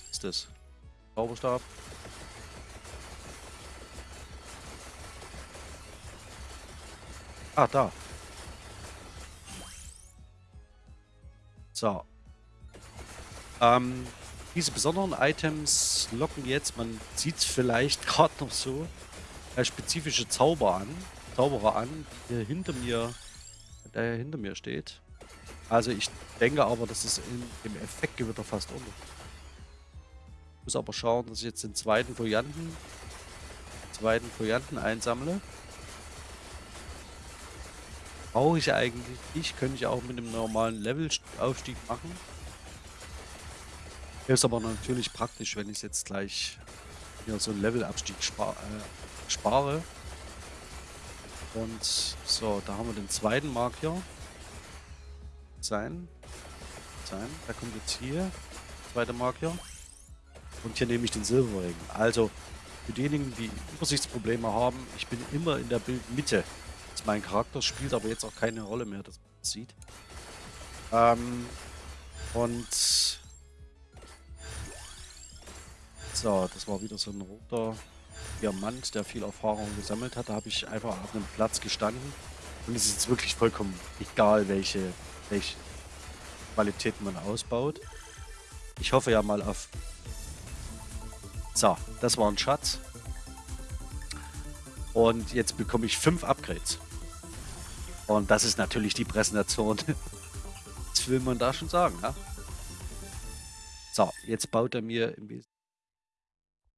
Was ist das? Zauberstab. Ah, da. So. Ähm, diese besonderen Items locken jetzt, man sieht es vielleicht gerade noch so, äh, spezifische Zauber an, Zauberer an, der hinter mir, der hinter mir steht. Also ich denke aber, dass es in, im Effektgewitter fast unter. Ich muss aber schauen, dass ich jetzt den zweiten Varianten zweiten Provianten einsammle. Brauche ich eigentlich nicht, könnte ich auch mit einem normalen Levelaufstieg machen. Ist aber natürlich praktisch, wenn ich jetzt gleich hier so einen Levelabstieg spar äh, spare. Und so, da haben wir den zweiten Marker. Sein. Sein. Der kommt jetzt hier. Zweiter Marker. Und hier nehme ich den Silberring. Also, für diejenigen, die Übersichtsprobleme haben, ich bin immer in der Bildmitte. Mein Charakter spielt aber jetzt auch keine Rolle mehr, dass man das sieht. Ähm, und so, das war wieder so ein roter Diamant, der viel Erfahrung gesammelt hat. Da habe ich einfach auf einem Platz gestanden. Und es ist jetzt wirklich vollkommen egal, welche, welche Qualität man ausbaut. Ich hoffe ja mal auf... So, das war ein Schatz. Und jetzt bekomme ich fünf Upgrades. Und das ist natürlich die Präsentation. Was will man da schon sagen, ja? So, jetzt baut er mir im Wesentlichen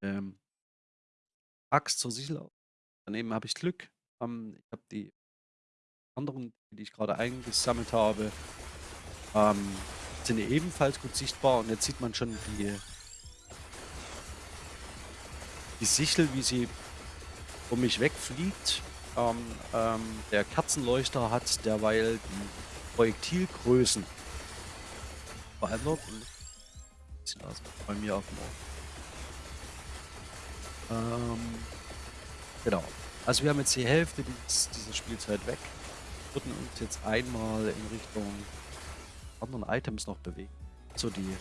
ähm, Axt zur Sichel auf. Daneben habe ich Glück. Ähm, ich habe die anderen, die ich gerade eingesammelt habe, ähm, sind ebenfalls gut sichtbar. Und jetzt sieht man schon die, die Sichel, wie sie um mich wegfliegt. Ähm, ähm, der Kerzenleuchter hat derweil die Projektilgrößen verändert. Und bei mir auf dem ähm, genau. Also wir haben jetzt die Hälfte dieser Spielzeit weg. Würden uns jetzt einmal in Richtung anderen Items noch bewegen. So die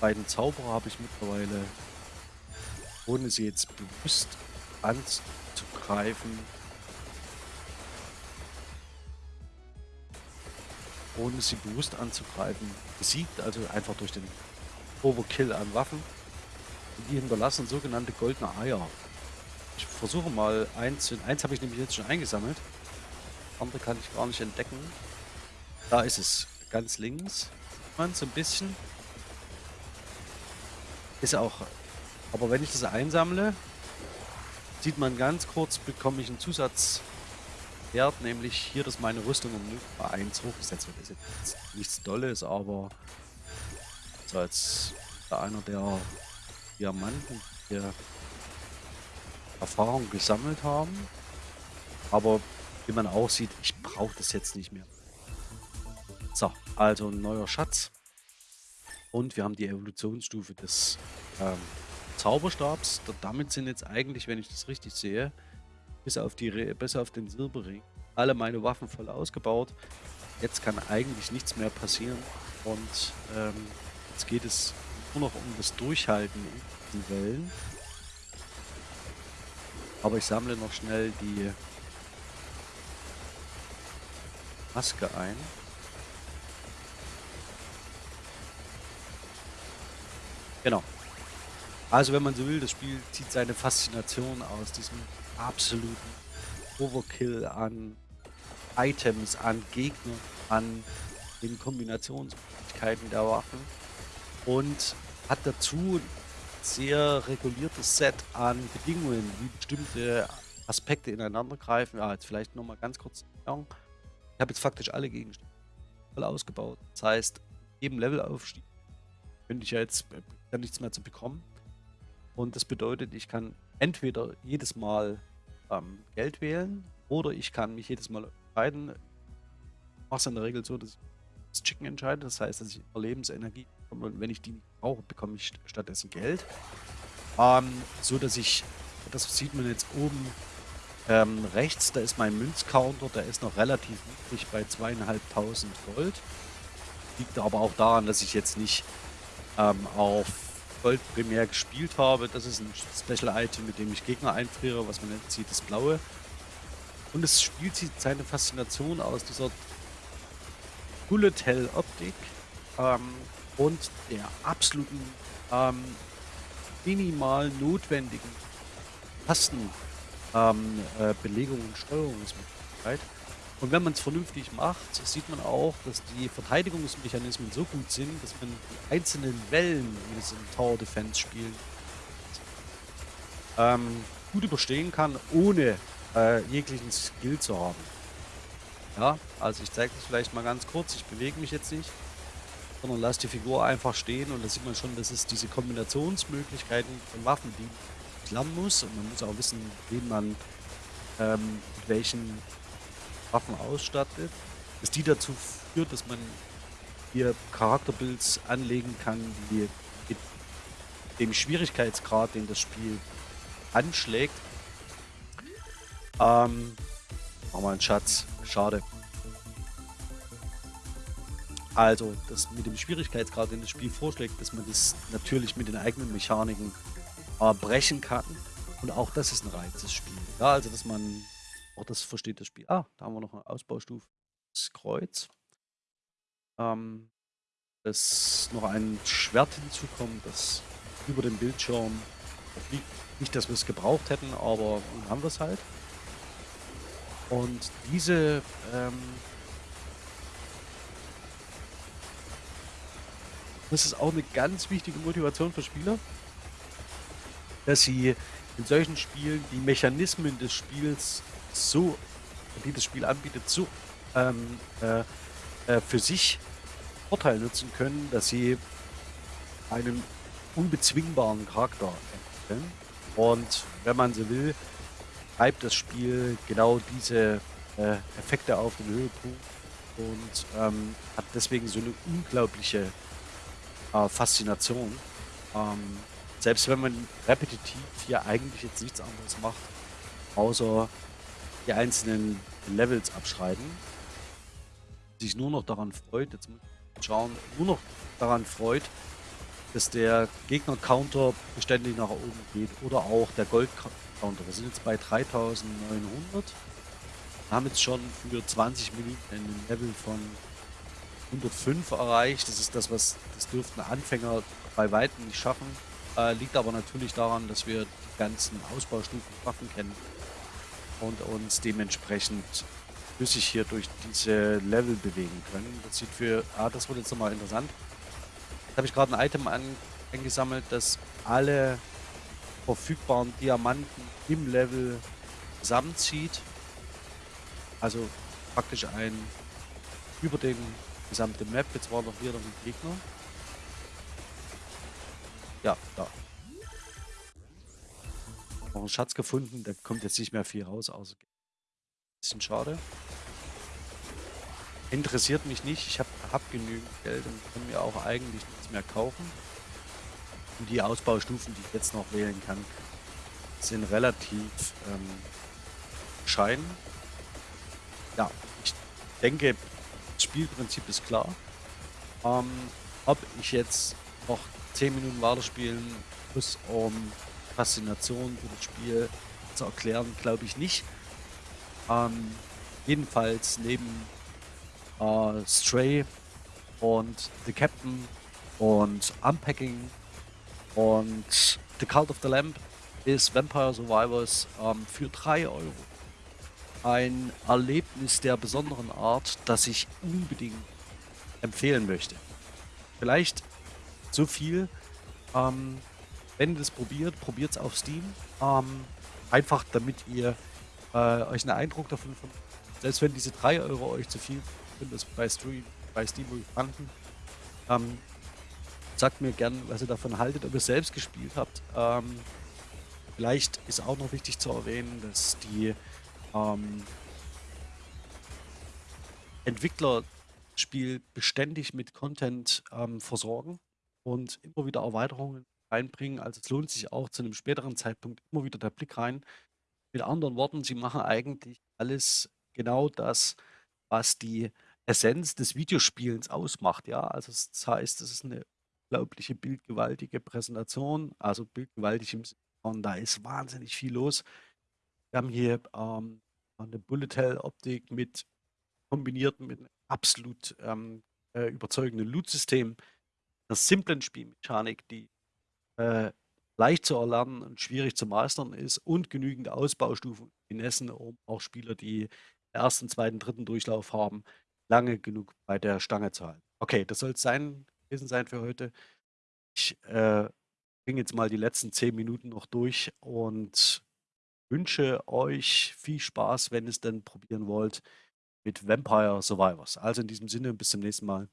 beiden Zauberer habe ich mittlerweile, ohne sie jetzt bewusst anzugreifen, ohne sie bewusst anzugreifen, besiegt, also einfach durch den Overkill an Waffen. Die hinterlassen sogenannte goldene Eier. Ich versuche mal eins. Eins habe ich nämlich jetzt schon eingesammelt. Andere kann ich gar nicht entdecken. Da ist es. Ganz links. Man so ein bisschen. Ist auch. Aber wenn ich das einsammle, sieht man ganz kurz, bekomme ich einen Zusatzwert, nämlich hier, dass meine Rüstung um 0,1 hochgesetzt wird. Das ist jetzt nichts Dolles, aber so als einer der Diamanten hier Erfahrung gesammelt haben. Aber wie man auch sieht, ich brauche das jetzt nicht mehr. So, also ein neuer Schatz. Und wir haben die Evolutionsstufe des ähm, Zauberstabs. Damit sind jetzt eigentlich, wenn ich das richtig sehe, bis auf, die, bis auf den Silberring, alle meine Waffen voll ausgebaut. Jetzt kann eigentlich nichts mehr passieren. Und ähm, jetzt geht es nur noch um das Durchhalten in diesen Wellen. Aber ich sammle noch schnell die Maske ein. Genau. Also wenn man so will, das Spiel zieht seine Faszination aus diesem absoluten Overkill an Items, an Gegnern, an den Kombinationsmöglichkeiten der Waffen und hat dazu ein sehr reguliertes Set an Bedingungen, wie bestimmte Aspekte ineinander greifen. Ja, jetzt vielleicht nochmal ganz kurz. Ich habe jetzt faktisch alle Gegenstände voll ausgebaut. Das heißt, jedem Levelaufstieg könnte ich ja jetzt ja nichts mehr zu bekommen. Und das bedeutet, ich kann entweder jedes Mal ähm, Geld wählen oder ich kann mich jedes Mal entscheiden. Ich mache es in der Regel so, dass ich das Chicken entscheide. Das heißt, dass ich Überlebensenergie und wenn ich die nicht brauche, bekomme ich stattdessen Geld. Ähm, so dass ich, das sieht man jetzt oben ähm, rechts, da ist mein Münzcounter, der ist noch relativ niedrig bei zweieinhalbtausend Gold. Liegt aber auch daran, dass ich jetzt nicht ähm, auf Gold primär gespielt habe. Das ist ein Special Item, mit dem ich Gegner einfriere, was man jetzt sieht, das blaue. Und es spielt seine Faszination aus dieser Bullet Hell Optik. Ähm, und der absoluten ähm, minimal notwendigen Tastenbelegung ähm, äh, und Steuerungsmöglichkeit. Und wenn man es vernünftig macht, sieht man auch, dass die Verteidigungsmechanismen so gut sind, dass man die einzelnen Wellen, wie es in Tower Defense spielen, ähm, gut überstehen kann, ohne, äh, jeglichen Skill zu haben. Ja, also ich zeige das vielleicht mal ganz kurz. Ich bewege mich jetzt nicht, sondern lasse die Figur einfach stehen und da sieht man schon, dass es diese Kombinationsmöglichkeiten von Waffen, die lernen muss und man muss auch wissen, wen man ähm, mit welchen Waffen ausstattet, dass die dazu führt, dass man hier Charakterbuilds anlegen kann, die mit dem Schwierigkeitsgrad, den das Spiel anschlägt. Ähm, machen wir einen Schatz. Schade. Also, das mit dem Schwierigkeitsgrad, den das Spiel vorschlägt, dass man das natürlich mit den eigenen Mechaniken äh, brechen kann. Und auch das ist ein Reiz des Spiels. Ja, also, dass man auch das versteht das Spiel. Ah, da haben wir noch eine Ausbaustufe. Das Kreuz. Ähm, dass noch ein Schwert hinzukommt, das über dem Bildschirm liegt. Nicht, dass wir es gebraucht hätten, aber haben wir es halt. Und diese ähm, das ist auch eine ganz wichtige Motivation für Spieler, dass sie in solchen Spielen die Mechanismen des Spiels so, die das Spiel anbietet, so ähm, äh, äh, für sich Vorteil nutzen können, dass sie einen unbezwingbaren Charakter entwickeln. Und wenn man so will, treibt das Spiel genau diese äh, Effekte auf den Höhepunkt und ähm, hat deswegen so eine unglaubliche äh, Faszination. Ähm, selbst wenn man repetitiv hier eigentlich jetzt nichts anderes macht, außer die einzelnen Levels abschreiben, sich nur noch daran freut, jetzt muss ich schauen, nur noch daran freut, dass der Gegner-Counter beständig nach oben geht oder auch der Gold-Counter. Wir sind jetzt bei 3900. Wir haben jetzt schon für 20 Minuten ein Level von 105 erreicht. Das ist das, was das dürften Anfänger bei weitem nicht schaffen. Äh, liegt aber natürlich daran, dass wir die ganzen Ausbaustufen Waffen kennen und uns dementsprechend flüssig hier durch diese Level bewegen können. Das sieht für... Ah, das wird jetzt nochmal interessant. Jetzt habe ich gerade ein Item an, eingesammelt, das alle verfügbaren Diamanten im Level zusammenzieht. Also praktisch ein über den gesamte Map. Jetzt war noch hier noch ein Gegner. Ja, da. Noch einen Schatz gefunden, da kommt jetzt nicht mehr viel raus, außer bisschen schade. Interessiert mich nicht, ich habe hab genügend Geld und kann mir auch eigentlich nichts mehr kaufen. Und die Ausbaustufen, die ich jetzt noch wählen kann, sind relativ ähm, bescheiden. Ja, ich denke, das Spielprinzip ist klar. Ähm, ob ich jetzt noch 10 Minuten weiterspielen muss, um Faszination für das Spiel zu erklären, glaube ich nicht. Ähm, jedenfalls neben äh, Stray und The Captain und Unpacking und The Cult of the Lamp ist Vampire Survivors ähm, für 3 Euro ein Erlebnis der besonderen Art, das ich unbedingt empfehlen möchte. Vielleicht so viel, ähm, wenn ihr das probiert, probiert es auf Steam. Ähm, einfach damit ihr äh, euch einen Eindruck davon von, selbst wenn diese 3 Euro euch zu viel sind, das bei, Stream, bei Steam fanden, ähm, sagt mir gern, was ihr davon haltet, ob ihr selbst gespielt habt. Ähm, vielleicht ist auch noch wichtig zu erwähnen, dass die ähm, Entwickler Spiel beständig mit Content ähm, versorgen und immer wieder Erweiterungen reinbringen. Also es lohnt sich auch zu einem späteren Zeitpunkt immer wieder der Blick rein. Mit anderen Worten, sie machen eigentlich alles genau das, was die Essenz des Videospielens ausmacht. Ja, also das heißt, es ist eine unglaubliche bildgewaltige Präsentation, also bildgewaltig im Sinne von, da ist wahnsinnig viel los. Wir haben hier ähm, eine Bullet Hell Optik mit kombiniert mit einem absolut ähm, äh, überzeugenden Loot-System, einer simplen Spielmechanik, die äh, leicht zu erlernen und schwierig zu meistern ist und genügend Ausbaustufen Finessen, um auch Spieler, die ersten, zweiten, dritten Durchlauf haben, lange genug bei der Stange zu halten. Okay, das soll es sein, gewesen sein für heute. Ich äh, bringe jetzt mal die letzten zehn Minuten noch durch und wünsche euch viel Spaß, wenn ihr's denn probieren wollt, mit Vampire Survivors. Also, in diesem Sinne, bis zum nächsten Mal.